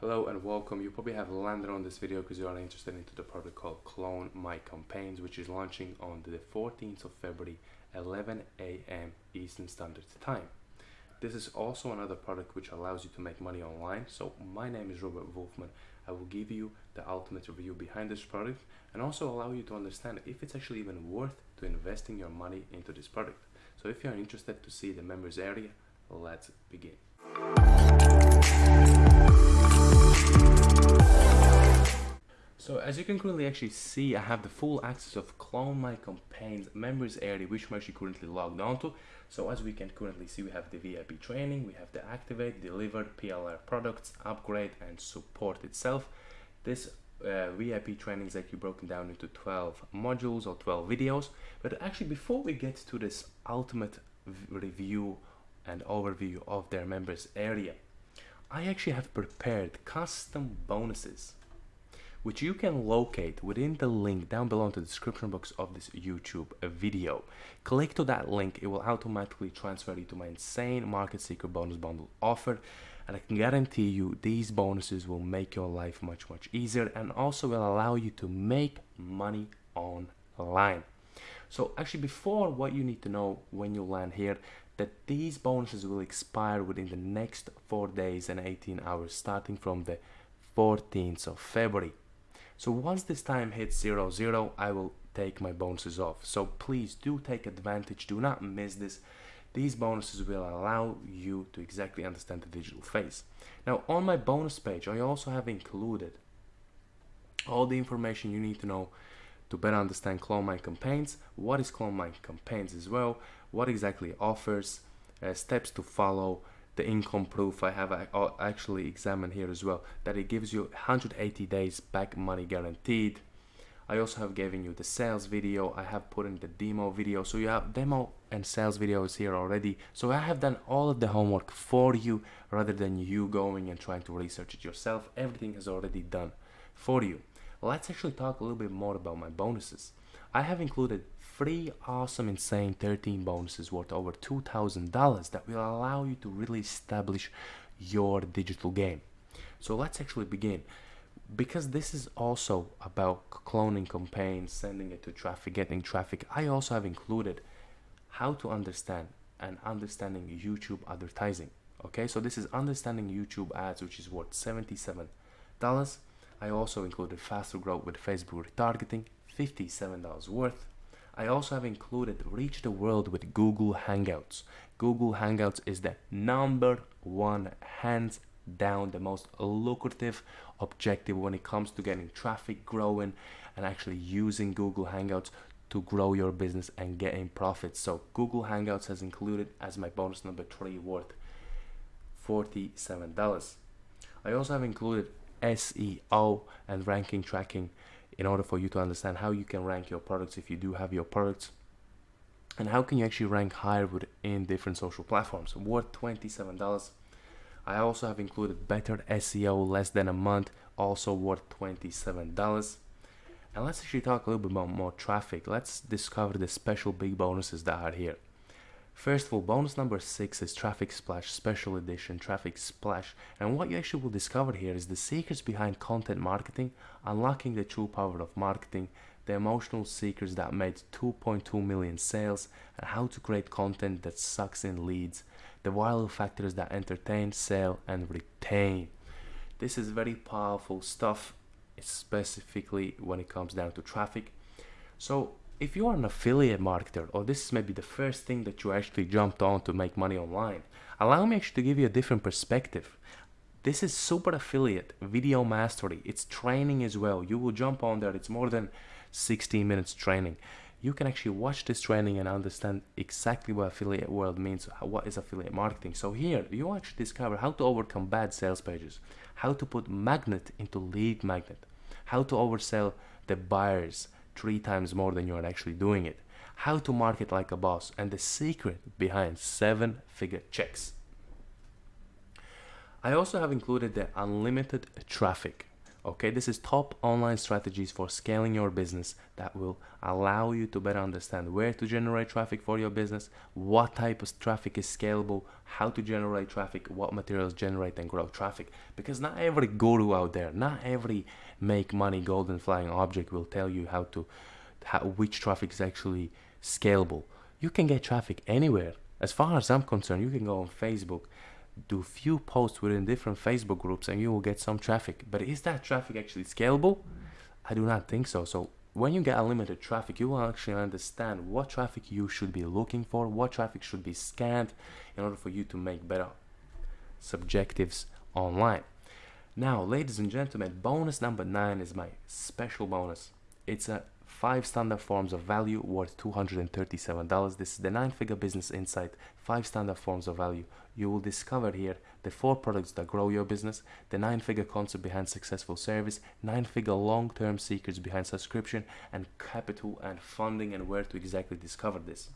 Hello and welcome. You probably have landed on this video because you are interested into the product called Clone My Campaigns, which is launching on the 14th of February, 11 a.m. Eastern Standard Time. This is also another product which allows you to make money online. So my name is Robert Wolfman. I will give you the ultimate review behind this product and also allow you to understand if it's actually even worth to investing your money into this product. So if you're interested to see the members area, let's begin. So as you can currently actually see, I have the full access of Clone My Campaigns members area, which I'm actually currently logged onto. So as we can currently see, we have the VIP training, we have the activate, deliver, PLR products, upgrade, and support itself. This uh, VIP training is actually broken down into 12 modules or 12 videos. But actually, before we get to this ultimate review and overview of their members area, I actually have prepared custom bonuses which you can locate within the link down below in the description box of this YouTube video. Click to that link, it will automatically transfer you to my insane Market Secret bonus bundle offer and I can guarantee you these bonuses will make your life much much easier and also will allow you to make money online. So actually before what you need to know when you land here that these bonuses will expire within the next 4 days and 18 hours starting from the 14th of February. So once this time hits 0, 0, I will take my bonuses off. So please do take advantage, do not miss this. These bonuses will allow you to exactly understand the digital face. Now on my bonus page, I also have included all the information you need to know to better understand Clone My Campaigns, what is Clone My Campaigns as well, what exactly offers, uh, steps to follow, the income proof I have actually examined here as well that it gives you 180 days back money guaranteed. I also have given you the sales video. I have put in the demo video. So you have demo and sales videos here already. So I have done all of the homework for you rather than you going and trying to research it yourself. Everything is already done for you. Let's actually talk a little bit more about my bonuses. I have included free, awesome, insane 13 bonuses worth over $2,000 that will allow you to really establish your digital game. So let's actually begin. Because this is also about cloning campaigns, sending it to traffic, getting traffic, I also have included how to understand and understanding YouTube advertising. Okay, so this is understanding YouTube ads, which is worth $77. I also included faster growth with Facebook retargeting, $57 worth. I also have included Reach the World with Google Hangouts. Google Hangouts is the number one, hands down, the most lucrative objective when it comes to getting traffic growing and actually using Google Hangouts to grow your business and getting profits. So Google Hangouts has included as my bonus number three worth $47. I also have included SEO and ranking tracking in order for you to understand how you can rank your products if you do have your products and how can you actually rank higher within different social platforms. Worth $27 I also have included better SEO less than a month also worth $27 and let's actually talk a little bit about more traffic. Let's discover the special big bonuses that are here First of all, bonus number 6 is Traffic Splash Special Edition Traffic Splash and what you actually will discover here is the secrets behind content marketing, unlocking the true power of marketing, the emotional secrets that made 2.2 million sales, and how to create content that sucks in leads, the viral factors that entertain, sell, and retain. This is very powerful stuff, specifically when it comes down to traffic. So if you are an affiliate marketer or this is maybe the first thing that you actually jumped on to make money online, allow me actually to give you a different perspective. This is super affiliate video mastery. It's training as well. You will jump on there. It's more than 16 minutes training. You can actually watch this training and understand exactly what affiliate world means. Uh, what is affiliate marketing? So here you actually discover how to overcome bad sales pages, how to put magnet into lead magnet, how to oversell the buyers, three times more than you are actually doing it. How to market like a boss and the secret behind seven figure checks. I also have included the unlimited traffic. Okay, this is top online strategies for scaling your business that will allow you to better understand where to generate traffic for your business, what type of traffic is scalable, how to generate traffic, what materials generate and grow traffic. Because not every guru out there, not every make money golden flying object will tell you how to how, which traffic is actually scalable. You can get traffic anywhere. As far as I'm concerned, you can go on Facebook do few posts within different Facebook groups and you will get some traffic. But is that traffic actually scalable? I do not think so. So when you get unlimited traffic, you will actually understand what traffic you should be looking for, what traffic should be scanned in order for you to make better subjectives online. Now, ladies and gentlemen, bonus number nine is my special bonus. It's a five standard forms of value worth $237. This is the nine figure business insight, five standard forms of value. You will discover here the four products that grow your business, the nine figure concept behind successful service, nine figure long term secrets behind subscription, and capital and funding and where to exactly discover this.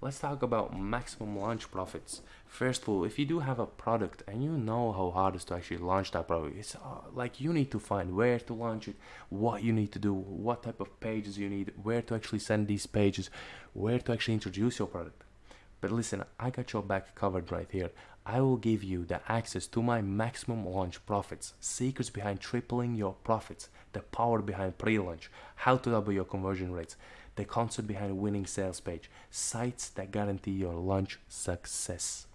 Let's talk about maximum launch profits. First of all, if you do have a product and you know how hard it is to actually launch that product, it's uh, like you need to find where to launch it, what you need to do, what type of pages you need, where to actually send these pages, where to actually introduce your product. But listen, I got your back covered right here. I will give you the access to my maximum launch profits, secrets behind tripling your profits, the power behind pre-launch, how to double your conversion rates, the concept behind a winning sales page, sites that guarantee your launch success.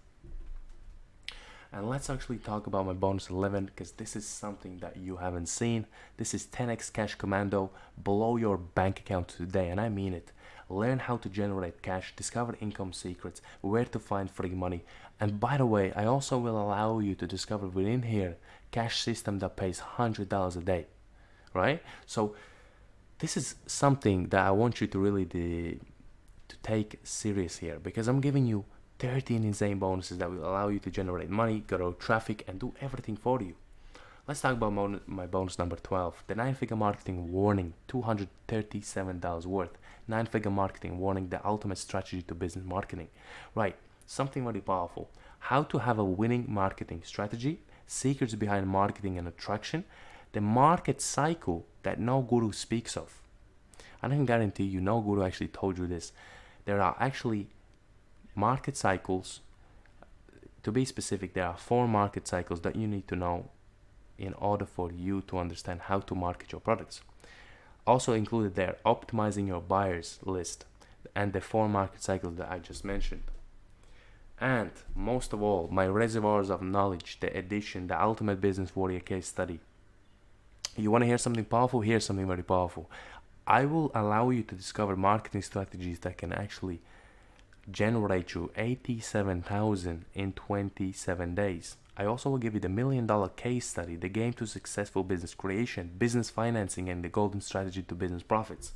And let's actually talk about my bonus 11 because this is something that you haven't seen. This is 10x Cash Commando. Blow your bank account today, and I mean it. Learn how to generate cash, discover income secrets, where to find free money. And by the way, I also will allow you to discover within here cash system that pays $100 a day. Right? So this is something that I want you to really de- to take serious here because I'm giving you 13 insane bonuses that will allow you to generate money, grow traffic, and do everything for you. Let's talk about my bonus number 12, the 9-figure marketing warning, $237 worth. 9-figure marketing warning, the ultimate strategy to business marketing. Right, something very powerful. How to have a winning marketing strategy, secrets behind marketing and attraction, the market cycle that no guru speaks of. I can guarantee you no guru actually told you this. There are actually market cycles. To be specific, there are four market cycles that you need to know in order for you to understand how to market your products. Also included there, optimizing your buyers list and the four market cycles that I just mentioned. And most of all, my reservoirs of knowledge, the edition, the ultimate business warrior case study you want to hear something powerful? Here's something very powerful. I will allow you to discover marketing strategies that can actually generate you 87,000 in 27 days. I also will give you the million dollar case study, the game to successful business creation, business financing, and the golden strategy to business profits.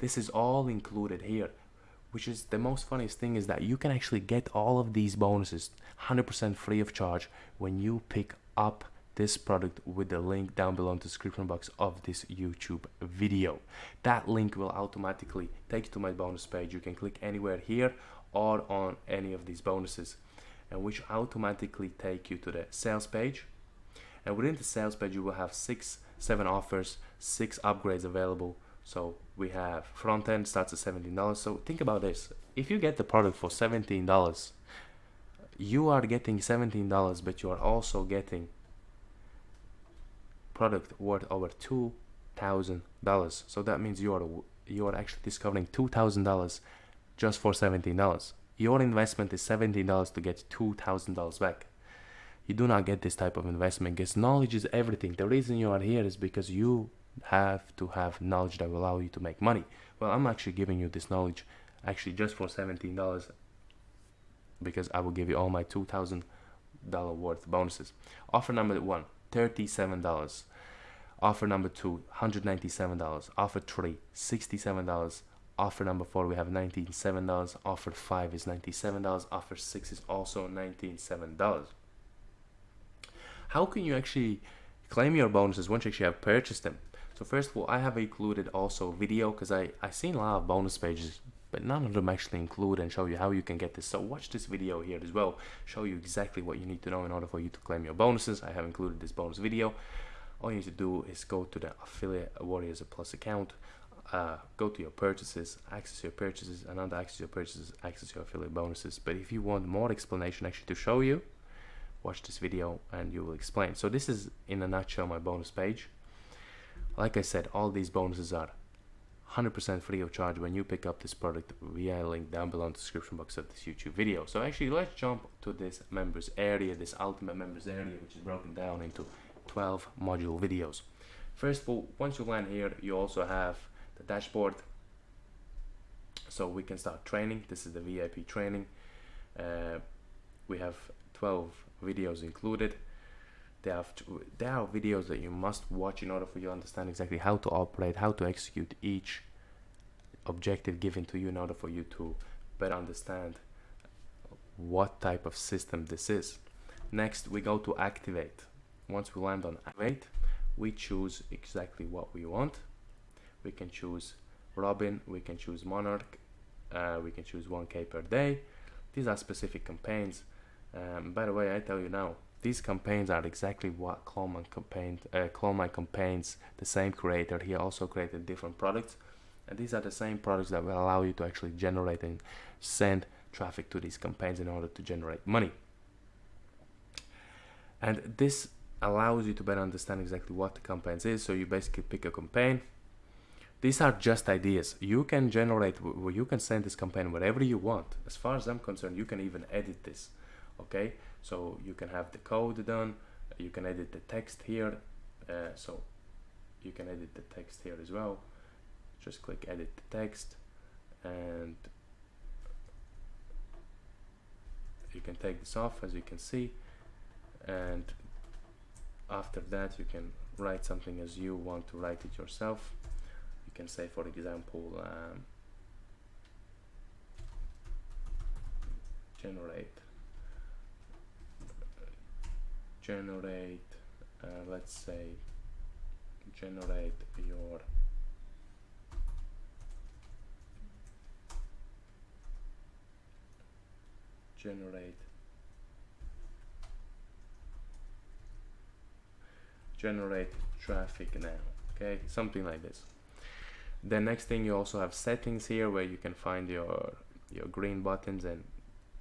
This is all included here, which is the most funniest thing is that you can actually get all of these bonuses 100% free of charge when you pick up this product with the link down below in the description box of this YouTube video. That link will automatically take you to my bonus page. You can click anywhere here or on any of these bonuses and which automatically take you to the sales page. And within the sales page, you will have six, seven offers, six upgrades available. So we have front end starts at $17. So think about this. If you get the product for $17, you are getting $17, but you are also getting product worth over two thousand dollars. So that means you are you are actually discovering two thousand dollars just for seventeen dollars. Your investment is seventeen dollars to get two thousand dollars back. You do not get this type of investment because knowledge is everything. The reason you are here is because you have to have knowledge that will allow you to make money. Well, I'm actually giving you this knowledge actually just for seventeen dollars because I will give you all my two thousand dollar worth bonuses. Offer number one $37. Offer number two, $197. Offer three, $67. Offer number four, we have $97. Offer five is $97. Offer six is also $97. How can you actually claim your bonuses once you actually have purchased them? So first of all, I have included also video because I, I've seen a lot of bonus pages but none of them actually include and show you how you can get this. So watch this video here as well, show you exactly what you need to know in order for you to claim your bonuses. I have included this bonus video. all you need to do is go to the affiliate warriors plus account uh, go to your purchases access your purchases and under access your purchases access your affiliate bonuses but if you want more explanation actually to show you watch this video and you will explain so this is in a nutshell my bonus page like I said all these bonuses are 100% free of charge when you pick up this product via link down below in the description box of this YouTube video. So actually let's jump to this members area, this ultimate members area which is broken down into 12 module videos. First of all, once you land here, you also have the dashboard. So we can start training. This is the VIP training. Uh, we have 12 videos included. There are, there are videos that you must watch in order for you to understand exactly how to operate, how to execute each objective given to you in order for you to better understand what type of system this is. Next, we go to activate. Once we land on activate, we choose exactly what we want. We can choose Robin, we can choose Monarch, uh, we can choose 1k per day. These are specific campaigns. Um, by the way, I tell you now, these campaigns are exactly what Clone campaign, uh, campaigns, the same creator, he also created different products. And these are the same products that will allow you to actually generate and send traffic to these campaigns in order to generate money. And this allows you to better understand exactly what the campaigns is. So you basically pick a campaign. These are just ideas. You can generate, you can send this campaign whatever you want. As far as I'm concerned, you can even edit this okay so you can have the code done you can edit the text here uh, so you can edit the text here as well. Just click edit the text and you can take this off as you can see and after that you can write something as you want to write it yourself. You can say for example um, generate generate uh, let's say generate your generate generate traffic now okay? Something like this. The next thing you also have settings here where you can find your your green buttons and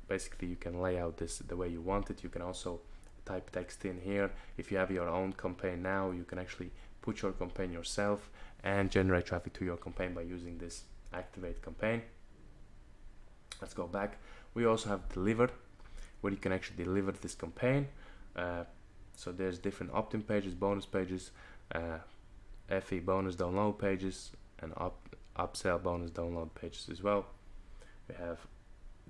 basically you can lay out this the way you want it. You can also type text in here. If you have your own campaign now you can actually put your campaign yourself and generate traffic to your campaign by using this activate campaign. Let's go back. We also have deliver where you can actually deliver this campaign. Uh, so there's different opt-in pages bonus pages uh, FE bonus download pages and up upsell bonus download pages as well. We have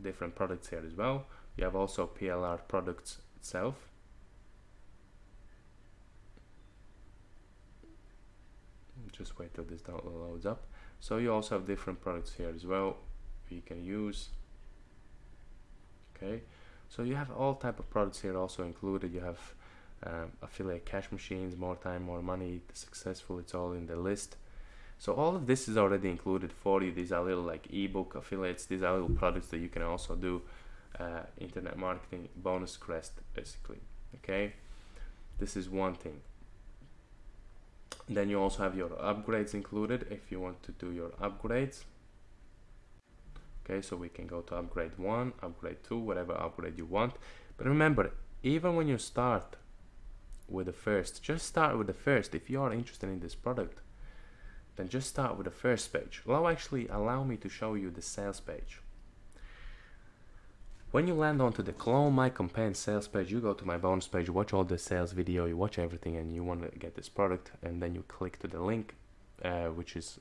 different products here as well. You have also PLR products itself just wait till this download loads up. So you also have different products here as well you can use. Okay. So you have all type of products here also included. You have um, affiliate cash machines more time more money successful it's all in the list. So all of this is already included for you. These are little like ebook affiliates. These are little products that you can also do uh, internet marketing bonus crest basically. Okay? This is one thing then you also have your upgrades included if you want to do your upgrades. Okay so we can go to upgrade 1 upgrade 2 whatever upgrade you want. But remember even when you start with the first just start with the first. If you are interested in this product then just start with the first page. Well actually allow me to show you the sales page when you land onto the clone my campaign sales page, you go to my bonus page, watch all the sales video, you watch everything and you want to get this product and then you click to the link, uh, which is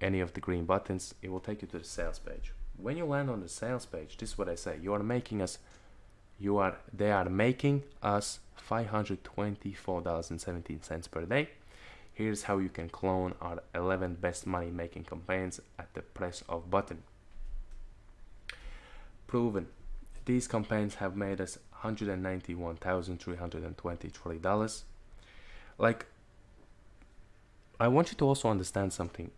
any of the green buttons, it will take you to the sales page. When you land on the sales page, this is what I say, you are making us, you are, they are making us $524.17 per day. Here's how you can clone our 11 best money making campaigns at the press of button. Proven these campaigns have made us $191,323. Like, I want you to also understand something.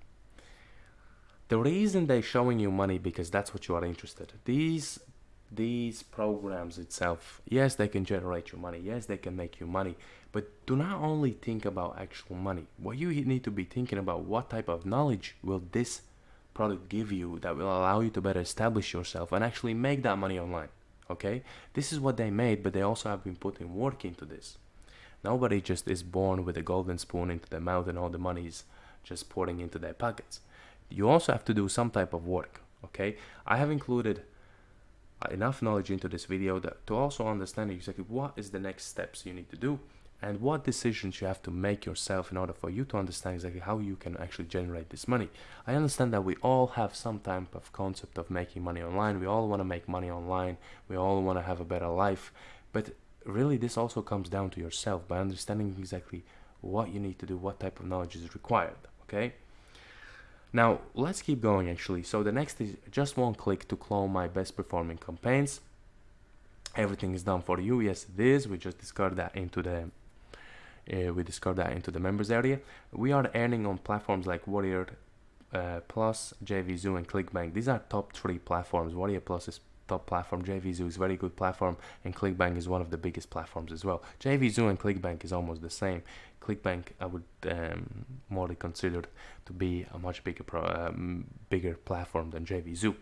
The reason they're showing you money because that's what you are interested. These these programs itself yes they can generate you money yes they can make you money but do not only think about actual money what you need to be thinking about what type of knowledge will this product give you that will allow you to better establish yourself and actually make that money online okay? This is what they made but they also have been putting work into this. Nobody just is born with a golden spoon into their mouth and all the money is just pouring into their pockets. You also have to do some type of work okay? I have included uh, enough knowledge into this video that to also understand exactly what is the next steps you need to do and what decisions you have to make yourself in order for you to understand exactly how you can actually generate this money. I understand that we all have some type of concept of making money online. We all want to make money online. We all want to have a better life. But really this also comes down to yourself by understanding exactly what you need to do, what type of knowledge is required, okay? Now, let's keep going actually. So the next is just one click to clone my best performing campaigns. Everything is done for you. Yes, it is. We just discard that into the uh, we discard that into the members area. We are earning on platforms like Warrior uh, Plus, JVZoo, and ClickBank. These are top three platforms. Warrior Plus is top platform. JVZoo is very good platform, and ClickBank is one of the biggest platforms as well. JVZoo and ClickBank is almost the same. ClickBank I would um, more considered to be a much bigger pro, um, bigger platform than JVZoo.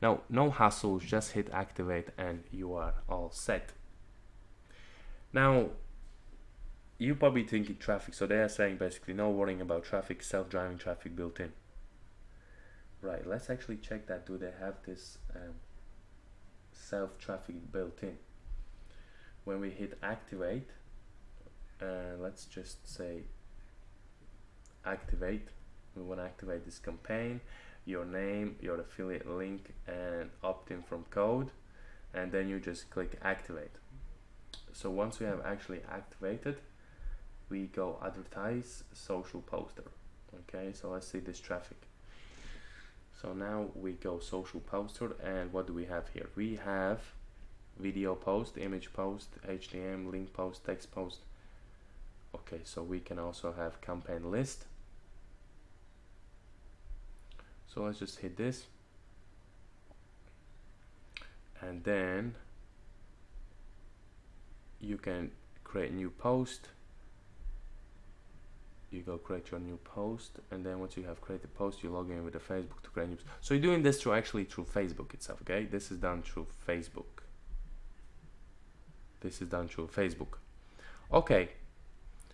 Now, no hassles, just hit activate and you are all set. Now, you probably thinking traffic, so they are saying basically no worrying about traffic, self-driving traffic built in. Right, let's actually check that. Do they have this um, self-traffic built in? When we hit activate, uh, let's just say activate. We want to activate this campaign, your name, your affiliate link, and opt-in from code, and then you just click activate. So once we have actually activated, we go advertise social poster okay? So let's see this traffic. So now we go social poster and what do we have here? We have video post image post hdm link post text post. Okay so we can also have campaign list. So let's just hit this. And then you can create a new post you go create your new post and then once you have created post you log in with the Facebook to create news so you're doing this through actually through Facebook itself okay? This is done through Facebook. This is done through Facebook. Okay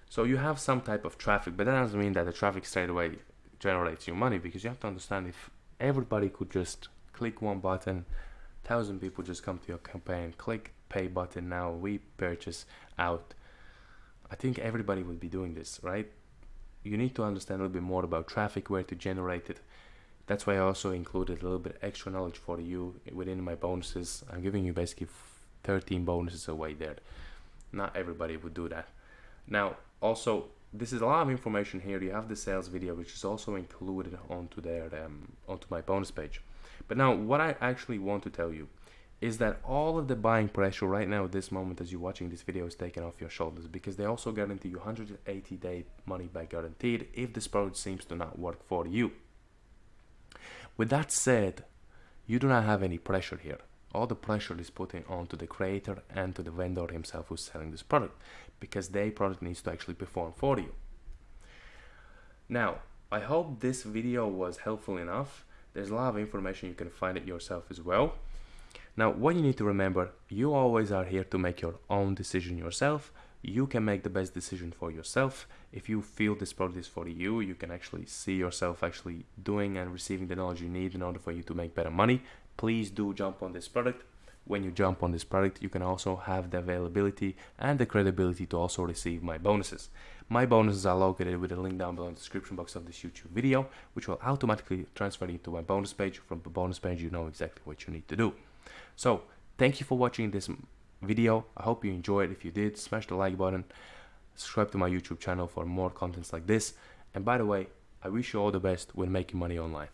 so you have some type of traffic but that doesn't mean that the traffic straight away generates you money because you have to understand if everybody could just click one button thousand people just come to your campaign click pay button now we purchase out. I think everybody would be doing this right you need to understand a little bit more about traffic, where to generate it. That's why I also included a little bit extra knowledge for you within my bonuses. I'm giving you basically 13 bonuses away there. Not everybody would do that. Now, also, this is a lot of information here. You have the sales video, which is also included onto their um, onto my bonus page. But now, what I actually want to tell you is that all of the buying pressure right now at this moment as you're watching this video is taken off your shoulders because they also guarantee you 180 day money back guaranteed if this product seems to not work for you. With that said, you do not have any pressure here. All the pressure is putting onto the creator and to the vendor himself who's selling this product because their product needs to actually perform for you. Now, I hope this video was helpful enough. There's a lot of information you can find it yourself as well. Now, what you need to remember, you always are here to make your own decision yourself. You can make the best decision for yourself. If you feel this product is for you, you can actually see yourself actually doing and receiving the knowledge you need in order for you to make better money. Please do jump on this product. When you jump on this product, you can also have the availability and the credibility to also receive my bonuses. My bonuses are located with a link down below in the description box of this YouTube video, which will automatically transfer you to my bonus page. From the bonus page, you know exactly what you need to do. So thank you for watching this video. I hope you enjoyed. If you did, smash the like button. Subscribe to my YouTube channel for more contents like this. And by the way, I wish you all the best when making money online.